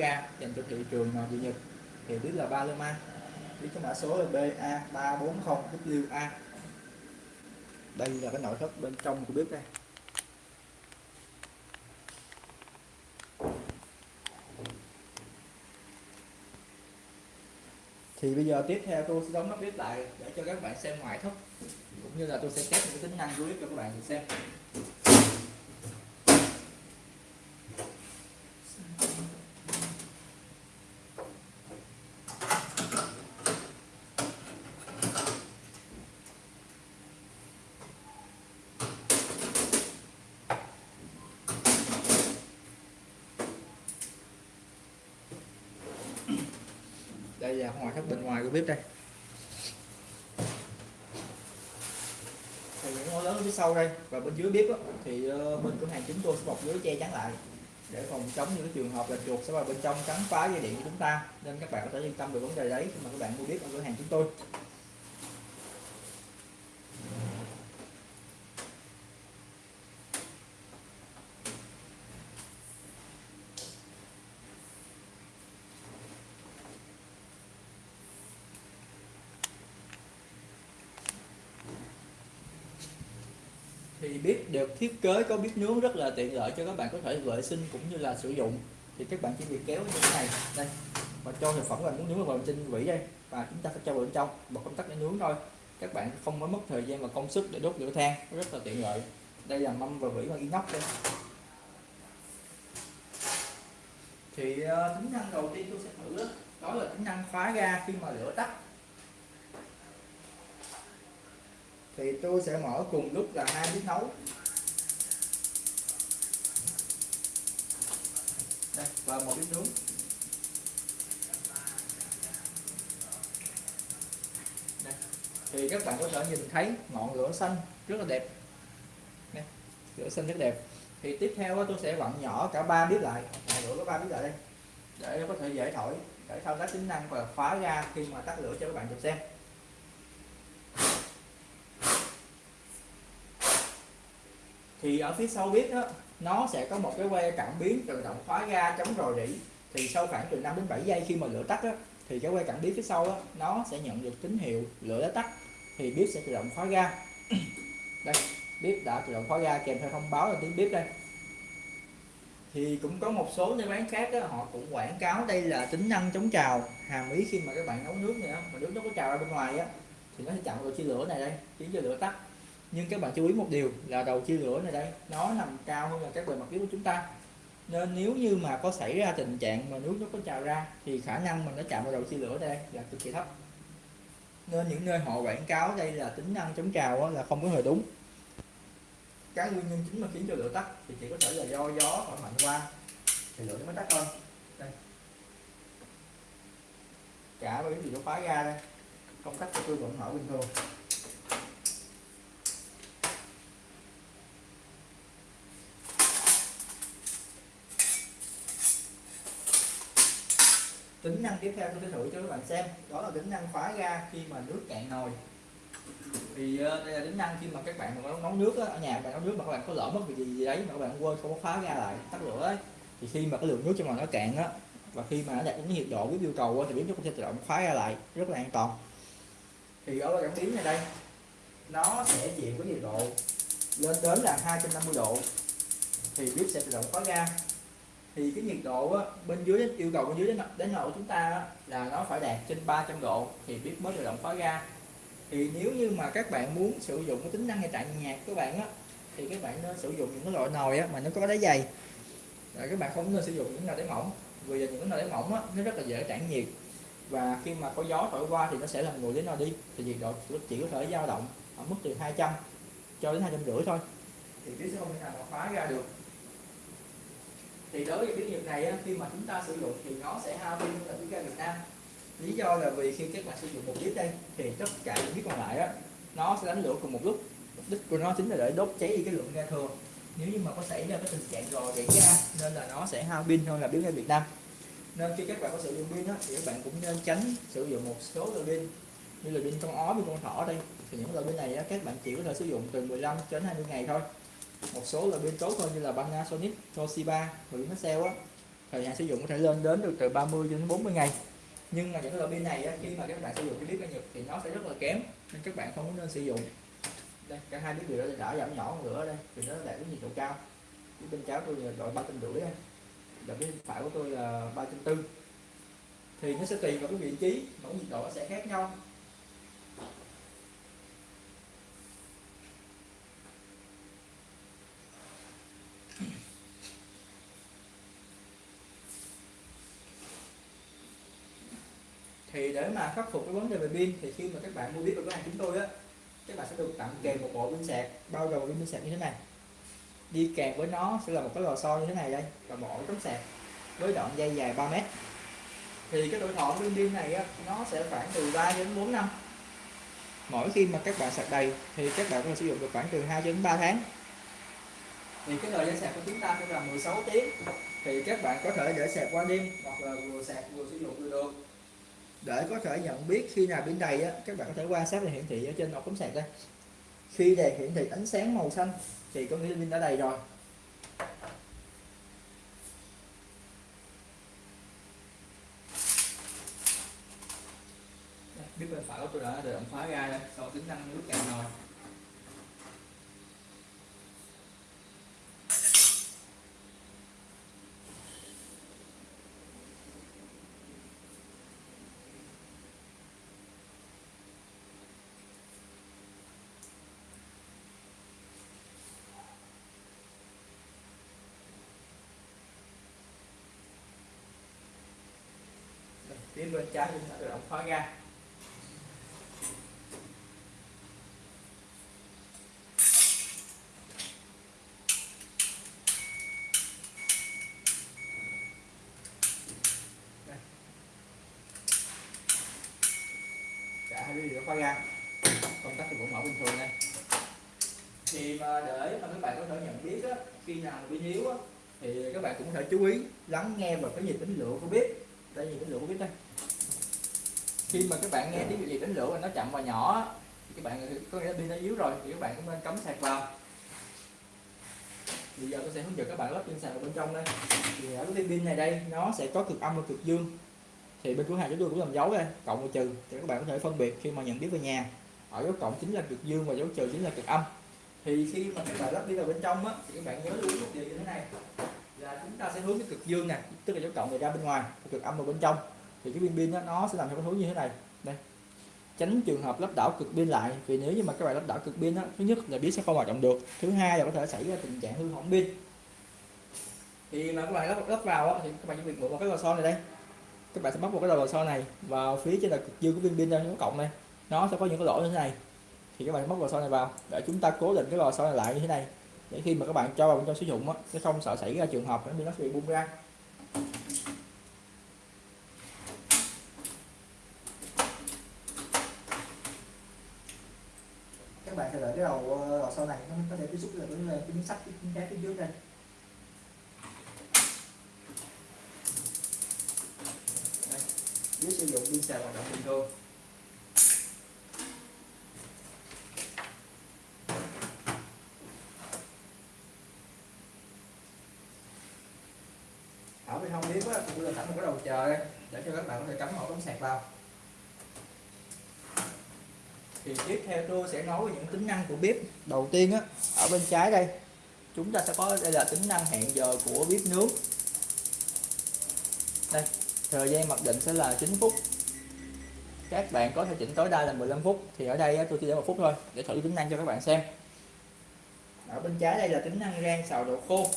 gia dành cho thị trường nội Nhật. Thì biết là Paloma biết cái mã số là BA340WA đây là cái nội thất bên trong của bếp đây. Thì bây giờ tiếp theo tôi sẽ đóng nắp bếp lại để cho các bạn xem ngoại thất, cũng như là tôi sẽ test những cái tính năng của bếp cho các bạn xem. Đây là ngoài thất bên ngoài của bếp đây. Thì những lớn ở phía sau đây và bên dưới bếp đó, thì ờ, bên cửa hàng chúng tôi sẽ bọc lưới che chắn lại để phòng chống những cái trường hợp là chuột sẽ vào bên trong cắn phá dây điện của chúng ta. Nên các bạn có thể yên tâm về vấn đề đấy khi mà các bạn mua bếp ở cửa hàng chúng tôi. Thì bếp được thiết kế có bếp nướng rất là tiện lợi cho các bạn có thể vệ sinh cũng như là sử dụng. Thì các bạn chỉ việc kéo như thế này. Đây và cho thực phẩm là muốn nướng vào trên vỉ đây. Và chúng ta sẽ cho vào bên trong một công tắc để nướng thôi. Các bạn không có mất thời gian và công sức để đốt lửa than rất là tiện lợi. Đây là mâm và vỉ bằng inox đây. Thì uh, tính năng đầu tiên tôi sẽ thử đó là tính năng khóa ga khi mà lửa tắt. Thì tôi sẽ mở cùng lúc là hai bếp nấu đây, và một bếp nướng đây. thì các bạn có thể nhìn thấy ngọn lửa xanh rất là đẹp đây. lửa xanh rất đẹp thì tiếp theo tôi sẽ vặn nhỏ cả ba bếp lại lửa có ba bếp lại đây, để có thể dễ thổi, để thao tác tính năng và khóa ra khi mà tắt lửa cho các bạn được xem thì ở phía sau bếp đó nó sẽ có một cái que cảm biến tự động khóa ga chống rò rỉ. Thì sau khoảng từ 5 đến 7 giây khi mà lửa tắt đó, thì cái que cảm biến phía sau đó, nó sẽ nhận được tín hiệu lửa đã tắt. Thì bếp sẽ tự động khóa ga. Đây bếp đã tự động khóa ga kèm theo thông báo là tiếng bếp đây. Thì cũng có một số nơi bán khác đó, họ cũng quảng cáo đây là tính năng chống trào. Hàm ý khi mà các bạn nấu nước này mà nước nó có trào ra bên ngoài á thì nó sẽ chặn được chi lửa này đây khiến cho lửa tắt nhưng các bạn chú ý một điều là đầu chia lửa này đây, nó nằm cao hơn là các bề mặt bếp của chúng ta. Nên nếu như mà có xảy ra tình trạng mà nước nó có trào ra, thì khả năng mà nó chạm vào đầu chia lửa đây là cực kỳ thấp. Nên những nơi họ quảng cáo đây là tính năng chống trào là không có hề đúng. Cái nguyên nhân chính mà khiến cho lửa tắt thì chỉ có thể là do gió thổi mạnh qua, thì lửa nó mới tắt thôi. Đây. Cả bởi gì nó phá ra đây. Công tắc của tôi vẫn mở bình thường. Tính năng tiếp theo tôi sẽ thử cho các bạn xem. Đó là tính năng khóa ga khi mà nước cạn nồi. Thì ờ, đây là tính năng khi mà các bạn mà nấu nước á, ở nhà bạn nấu nước mà các bạn có lỡ mất việc gì, gì đấy mà các bạn quên không có khóa ga lại tắt lửa ấy. Thì khi mà cái lượng nước trong nồi nó cạn á và khi mà nó đạt đến nhiệt độ với yêu cầu thì bếp nó cũng sẽ tự động khóa ra lại rất là an toàn. Thì ở cảm biến này đây. Nó sẽ chịu với nhiệt độ lên đến là 250 độ. Thì bếp sẽ tự động khóa ga thì cái nhiệt độ á, bên dưới yêu cầu bên dưới đến đến nồi của chúng ta á, là nó phải đạt trên 300 độ thì bếp mới tự động khóa ga thì nếu như mà các bạn muốn sử dụng cái tính năng hiện tại nhạc các bạn á thì các bạn nên sử dụng những cái loại nồi á mà nó có đáy dày. Rồi các bạn không nên sử dụng những nồi đáy mỏng vì những cái nồi đáy mỏng á nó rất là dễ tản nhiệt. Và khi mà có gió thổi qua thì nó sẽ làm nguội đến nồi đi thì nhiệt độ chỉ có thể dao động ở mức từ 200 cho đến hai trăm rưỡi thôi. Thì bếp sẽ không thể nào mà khóa ra được thì đối với cái nghiệp này á, khi mà chúng ta sử dụng thì nó sẽ hao pin là bếp ga Việt Nam. Lý do là vì khi các bạn sử dụng một bếp đây thì tất cả những bếp còn lại á nó sẽ đánh lửa cùng một lúc. Mục đích của nó chính là để đốt cháy đi cái lượng ga thừa nếu như mà có xảy ra cái tình trạng rò rỉ ga nên là nó sẽ hao pin hơn là bếp ga Việt Nam. Nên khi các bạn có sử dụng pin á, thì các bạn cũng nên tránh sử dụng một số loại pin. Như là pin con ó pin con thỏ đây. Thì những loại pin này á, các bạn chỉ có thể sử dụng từ 15 đến 20 ngày thôi một số là pin tốt hơn như là Panasonic, Toshiba và Vinasell á. Thời hạn sử dụng có thể lên đến được từ 30 đến 40 ngày. Nhưng mà những cái loại pin này á, khi mà các bạn sử dụng cái bếp ga Nhật thì nó sẽ rất là kém nên các bạn không có nên sử dụng. Đây cả hai bếp đều đã giảm nhỏ nữa đây thì nó đạt cái nhiệt độ cao. Cái bên trái tôi là loại ba trăm rưỡi và bên phải của tôi là ba trăm tư thì nó sẽ tùy vào cái vị trí mỗi nhiệt độ nó sẽ khác nhau. Thì để mà khắc phục cái vấn đề về pin thì khi mà các bạn mua bếp ở cửa hàng chúng tôi á các bạn sẽ được tặng kèm một bộ pin sạc. Bao gồm pin sạc như thế này. Đi kèm với nó sẽ là một cái lò xo như thế này đây và bộ tấm sạc với đoạn dây dài 3 mét. Thì cái tuổi thọ pin pin này á, nó sẽ khoảng từ 3 đến 4 năm. Mỗi khi mà các bạn sạc đầy thì các bạn có thể sử dụng được khoảng từ 2 đến 3 tháng. Thì cái thời gian sạc của chúng ta sẽ là 16 tiếng. Thì các bạn có thể để sạc qua đêm hoặc là vừa sạc vừa sử dụng vừa được để có thể nhận biết khi nào bên đầy á, các bạn có thể quan sát đèn hiển thị ở trên ổ cắm sạc đây. Khi đèn hiển thị ánh sáng màu xanh thì có nghĩa là pin đã đầy rồi. Biết bên phải của tôi đã được động khóa ra đây sau tính năng nước cạn nồi phía bên trái chúng ta tự động khóa ra cả hai đều khóa ra công tắc thì vẫn mở bình thường đây. Thì mà để mà các bạn có thể nhận biết á, khi nào bị yếu á, thì các bạn cũng có thể chú ý lắng nghe vào cái nhịp tính lượng của bếp đây nhịp tính lượng của bếp đây khi mà các bạn nghe tiếng gì đánh lửa nó chậm và nhỏ, thì các bạn có nghĩa là pin nó yếu rồi, thì các bạn cũng nên cắm sạc vào. Bây giờ tôi sẽ hướng dẫn các bạn lắp pin sạc vào bên trong đây. Thì ở cái pin này đây, nó sẽ có cực âm và cực dương. Thì bên cửa hàng chúng tôi cũng làm dấu đây, cộng và trừ, thì các bạn có thể phân biệt khi mà nhận biết về nhà. Ở dấu cộng chính là cực dương và dấu trừ chính là cực âm. Thì khi mà các bạn lắp pin vào bên trong á, thì các bạn nhớ lưu ý một điều như thế này. Là chúng ta sẽ hướng cái cực dương này tức là dấu cộng này ra bên ngoài, cực âm vào bên trong thì cái pin pin đó, nó sẽ làm theo cái hướng như thế này. Đây. Tránh trường hợp lắp đảo cực pin lại vì nếu như mà các bạn lắp đảo cực pin đó, thứ nhất là biết sẽ không hoạt động được thứ hai là có thể xảy ra tình trạng hư hỏng pin. Thì mà các bạn lắp lắp vào đó, thì các bạn chỉ việc một vào cái lò xo này đây. Các bạn sẽ móc vào cái đầu lò xo này vào phía trên là cực dương của pin pin đang nó cộng đây nó sẽ có những cái lỗ như thế này. Thì các bạn móc lò xo này vào để chúng ta cố định cái lò xo này lại như thế này. Để khi mà các bạn cho vào bên trong sử dụng á sẽ không sợ xảy ra trường hợp nó bị nó bị bung ra. Các bạn sẽ đợi cái đầu ờ, lò xo này, nó có thể tiếp xúc được với cái miếng sắt, cái miếng cát phía trước đây. Đây dưới sử dụng pin sạc hoạt động bình thường. Ở bên hông bếp á tôi là sẵn một cái đầu chờ để cho các bạn có thể cắm ổ cắm sạc vào thì tiếp theo tôi sẽ nói về những tính năng của bếp. Đầu tiên á, ở bên trái đây, chúng ta sẽ có đây là tính năng hẹn giờ của bếp nướng. Đây, thời gian mặc định sẽ là 9 phút. Các bạn có thể chỉnh tối đa là 15 phút. Thì ở đây tôi chỉ để một phút thôi, để thử tính năng cho các bạn xem. Ở bên trái đây là tính năng rang xào độ khô.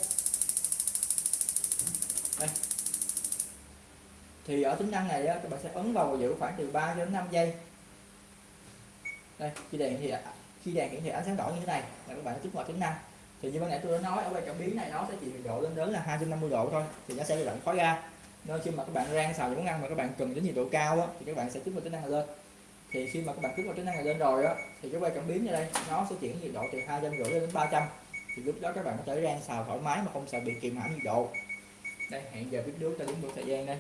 Đây. thì ở tính năng này các bạn sẽ ấn vào giữ khoảng từ 3 đến 5 giây đây khi đèn thì khi đèn hiển thị ánh sáng đỏ như thế này là các bạn kích hoạt tính năng thì như ban nãy tôi đã nói ở quay cảm biến này nó sẽ chỉ nhiệt độ lên đến là 250 độ thôi thì nó sẽ bị động khói ra nên khi mà các bạn rang xào những món ăn mà các bạn cần đến nhiệt độ cao á, thì các bạn sẽ kích hoạt tính năng này lên. Thì khi mà các bạn kích hoạt tính năng này lên rồi á thì cái quay cảm biến như đây nó sẽ chuyển nhiệt độ từ hai trăm rưỡi đến 300 thì lúc đó các bạn có thể rang xào thoải mái mà không sợ bị kìm hãm nhiệt độ. Đây hẹn giờ bếp nướng cho đúng được thời gian đây.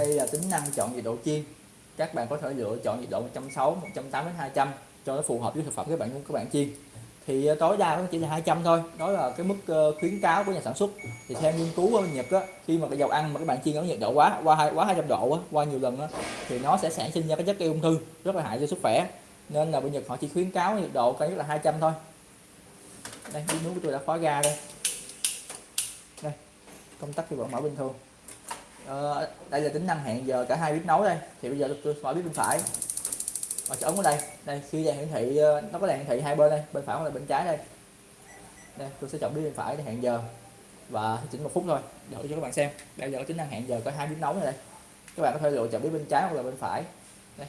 Đây là tính năng chọn nhiệt độ chiên. Các bạn có thể lựa chọn nhiệt độ 160 180 200 cho nó phù hợp với thực phẩm các bạn các bạn chiên. Thì ờ, tối đa nó chỉ là 200 thôi. Đó là cái mức ờ, khuyến cáo của nhà sản xuất. Thì theo nghiên cứu ở Nhật á khi mà cái dầu ăn mà các bạn chiên ở nhiệt độ quá qua hai quá 200 độ á, qua nhiều lần á, thì nó sẽ sản sinh ra cái chất gây ung thư rất là hại cho sức khỏe. Nên là bên Nhật họ chỉ khuyến cáo nhiệt độ cao nhất là 200 thôi. Đây nước của tôi đã khóa ga đây. Đây công tắc thì vẫn mở bình thường ờ, đây là tính năng hẹn giờ cả hai bếp nấu đây. Thì bây giờ tôi mở bếp bên phải. Và ấn ở đây. Đây khi đèn hiển thị ờ, nó có đèn hiển thị hai bên đây. Bên phải hoặc là bên trái đây. Đây tôi sẽ chọn bếp bên phải để hẹn giờ. Và chỉnh một phút thôi. Đợi cho các bạn xem. Đây giờ tính năng hẹn giờ có hai bếp nấu này đây. Các bạn có thể lựa chọn bếp bên trái hoặc là bên phải. Đây.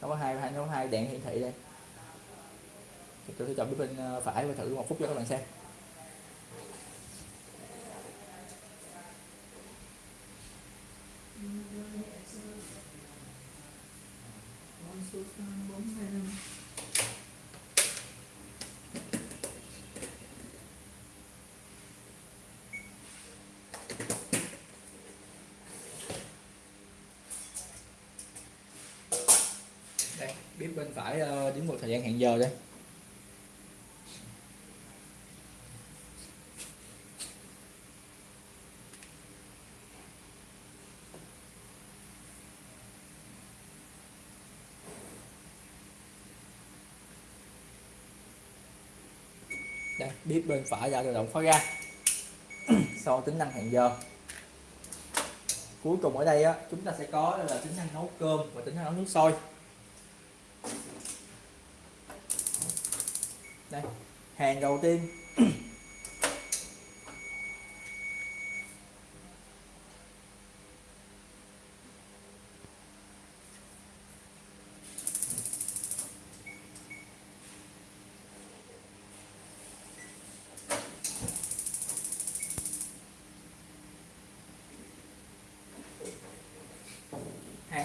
Nó có hai hai nó có hai đèn hiển thị đây. Thì tôi sẽ chọn bếp bên ờ, phải và thử một phút cho các bạn xem. Đây biết bên phải uh, đến một thời gian hẹn giờ đây. Đây bếp bên phải ra tự động khóa ra, so tính năng hẹn giờ. Cuối cùng ở đây á chúng ta sẽ có là tính năng nấu cơm và tính năng nấu nước sôi. Đây hàng đầu tiên.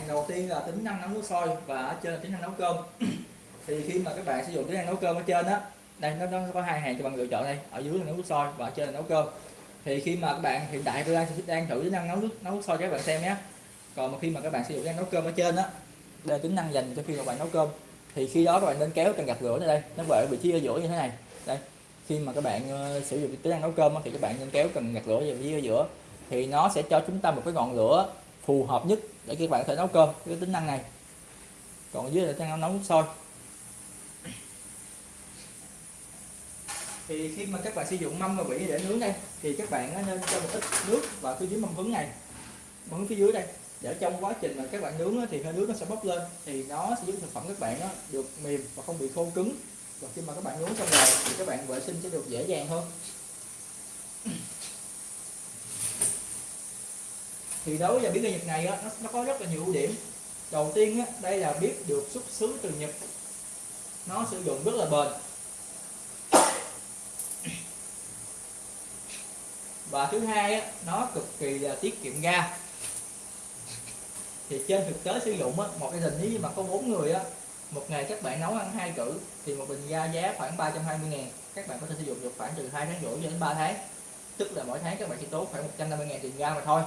Hàng đầu tiên là tính năng nấu nước sôi và ở trên là tính năng nấu cơm. Thì khi mà các bạn sử dụng tính năng nấu cơm ở trên á đây nó, nó có hai hàng cho bạn lựa chọn đây ở dưới là nấu nước sôi và ở trên là nấu cơm. Thì khi mà các bạn hiện tại tôi đang đang thử tính năng nấu nước nấu nước sôi cho các bạn xem nhé. Còn mà khi mà các bạn sử dụng tính năng nấu cơm ở trên á đây là tính năng dành cho khi mà bạn nấu cơm. Thì khi đó các bạn nên kéo cần gạt lửa ra đây nó về vị trí ở giữa như thế này. Đây khi mà các bạn uh, sử dụng tính năng nấu cơm thì các bạn nên kéo cần gạt lửa về vị trí ở giữa. Thì nó sẽ cho chúng ta một cái ngọn lửa phù hợp nhất để các bạn có thể nấu cơm cái tính năng này. Còn dưới là tính năng nấu nước sôi. Thì khi mà các bạn sử dụng mâm và vỉ để nướng đây, thì các bạn nên cho một ít nước vào phía dưới mâm hứng này. Mâm hứng phía dưới đây. Để trong quá trình mà các bạn nướng thì hơi nước nó sẽ bốc lên, thì nó sẽ giúp thực phẩm các bạn nó được mềm và không bị khô cứng. Và khi mà các bạn nướng xong rồi thì các bạn vệ sinh sẽ được dễ dàng hơn. Thì đối với biến ga Nhật này á, nó, nó có rất là nhiều ưu điểm. Đầu tiên á, đây là biết được xuất xứ từ Nhật. Nó sử dụng rất là bền. Và thứ hai á, nó cực kỳ là tiết kiệm ga. Thì trên thực tế sử dụng á, một gia đình nếu như mà có bốn người á một ngày các bạn nấu ăn hai cử thì một bình ga giá khoảng 320 ngàn. Các bạn có thể sử dụng được khoảng từ 2 tháng rưỡi đến 3 tháng. Tức là mỗi tháng các bạn chỉ tốn khoảng 150 ngàn tiền ga mà thôi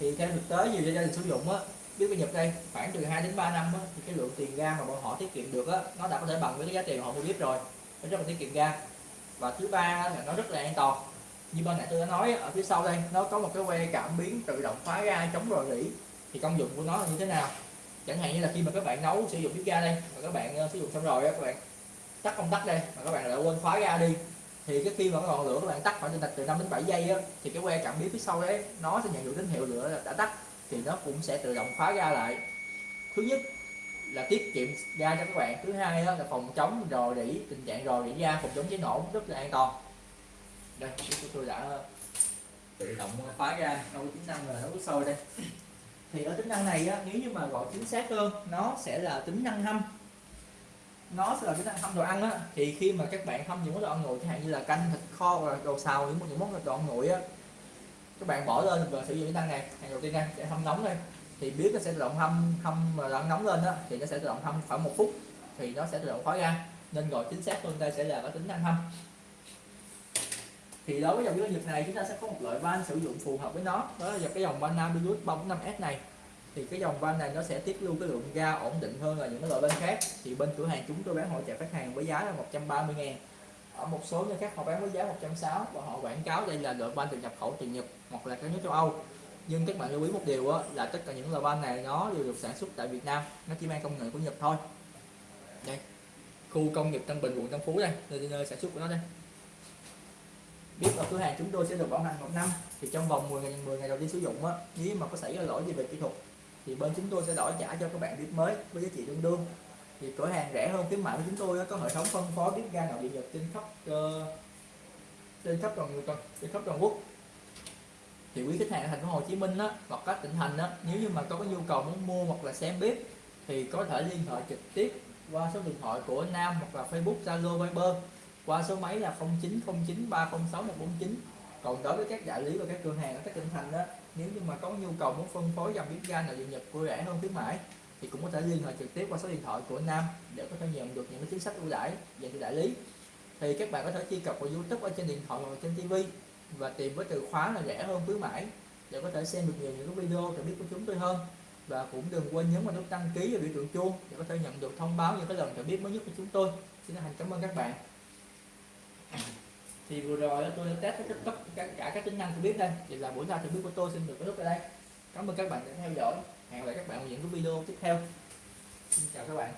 thì theo thực tế nhiều gia đình sử dụng á biết bên Nhật đây khoảng từ 2 đến 3 năm á, thì cái lượng tiền ga mà bọn họ tiết kiệm được á nó đã có thể bằng với cái giá tiền họ mua bếp rồi. Nó rất là tiết kiệm ga và thứ ba là nó rất là an toàn. Như bên nãy tôi đã nói ở phía sau đây nó có một cái que cảm biến tự động khóa ga chống rò rỉ. Thì công dụng của nó là như thế nào? Chẳng hạn như là khi mà các bạn nấu sử dụng bếp ga đây mà các bạn ờ, sử dụng xong rồi các bạn tắt công tắc đây mà các bạn lại quên khóa ga đi thì cái khi mà cái ngọn lửa các bạn tắt khoảng từ từ 5 đến 7 giây á, thì cái que cảm biến phía sau đấy nó sẽ nhận được tín hiệu lửa đã tắt thì nó cũng sẽ tự động khóa ga lại. Thứ nhất là tiết kiệm ga cho các bạn thứ hai là phòng chống rò rỉ tình trạng rò rỉ ga phòng chống cháy nổ rất là an toàn. Đây của tôi đã tự động khóa ga đâu tính năng là nấu sôi đây. Thì ở tính năng này á, nếu như mà gọi chính xác hơn nó sẽ là tính năng hâm nó sẽ là cái năng hâm đồ ăn á. Thì khi mà các bạn hâm những món đồ ăn nguội chẳng hạn như là canh, thịt kho hoặc là đồ xào, những những món đồ ăn nguội á, các bạn bỏ lên, và sử dụng cái năng này hàng đầu tiên đây để hâm nóng đây thì biết nó sẽ tự động hâm hâm mà ăn nóng lên á, thì nó sẽ tự động hâm khoảng một phút, thì nó sẽ tự động khóa ra. Nên gọi chính xác hơn đây sẽ là cái tính năng hâm. Thì đối với dòng dưa nhật này, chúng ta sẽ có một loại van sử dụng phù hợp với nó. Đó là cái dòng van Nabilus 345S này thì cái dòng van này nó sẽ tiết lưu cái lượng ga ổn định hơn là những cái loại van khác. Thì bên cửa hàng chúng tôi bán hỗ trợ khách hàng với giá là 130 ngàn. Ở một số nơi khác họ bán với giá 160 và họ quảng cáo đây là loại van từ nhập khẩu từ Nhật hoặc là các nước châu Âu. Nhưng các bạn lưu ý một điều đó, là tất cả những loại van này nó đều được sản xuất tại Việt Nam nó chỉ mang công nghệ của Nhật thôi. Đây khu công nghiệp Tân Bình quận Tân Phú đây nơi, nơi sản xuất của nó đây. Biết ở cửa hàng chúng tôi sẽ được bảo hành một năm thì trong vòng 10 ngày 10 ngày đầu tiên sử dụng á nếu mà có xảy ra lỗi gì về kỹ thuật thì bên chúng tôi sẽ đổi trả cho các bạn bếp mới với giá trị tương đương. Thì cửa hàng rẻ hơn khuyến mại của chúng tôi có hệ thống phân phối bếp ga nội địa nhật trên khắp uh, trên khắp toàn toàn trên khắp toàn quốc. Thì quý khách hàng ở thành phố Hồ Chí Minh đó hoặc các tỉnh thành đó nếu như mà có cái nhu cầu muốn mua hoặc là xem bếp thì có thể liên hệ trực tiếp qua số điện thoại của Nam hoặc là Facebook Zalo Viber qua số máy là 0909306149 còn đối với các đại lý và các cửa hàng ở các tỉnh thành đó nếu như mà có nhu cầu muốn phân phối dòng bếp ga nội địa nhập của rẻ hơn khuyến mãi, thì cũng có thể liên hệ trực tiếp qua số điện thoại của Nam để có thể nhận được những cái chính sách ưu đãi, dành cho đại lý. Thì các bạn có thể truy cập vào YouTube ở trên điện thoại hoặc trên TV và tìm với từ khóa là rẻ hơn khuyến mãi để có thể xem được nhiều những cái video để biết của chúng tôi hơn. Và cũng đừng quên nhấn vào nút đăng ký và biểu tượng chuông để có thể nhận được thông báo những cái lần cho biết mới nhất của chúng tôi. Xin thành cảm ơn các bạn thì vừa rồi tôi đã test tất tất cả các tính năng tôi biết đây. Thì là buổi ra thì biết của tôi xin được kết thúc tại đây. Cảm ơn các bạn đã theo dõi. Hẹn gặp lại các bạn ở những cái video tiếp theo. Xin chào các bạn.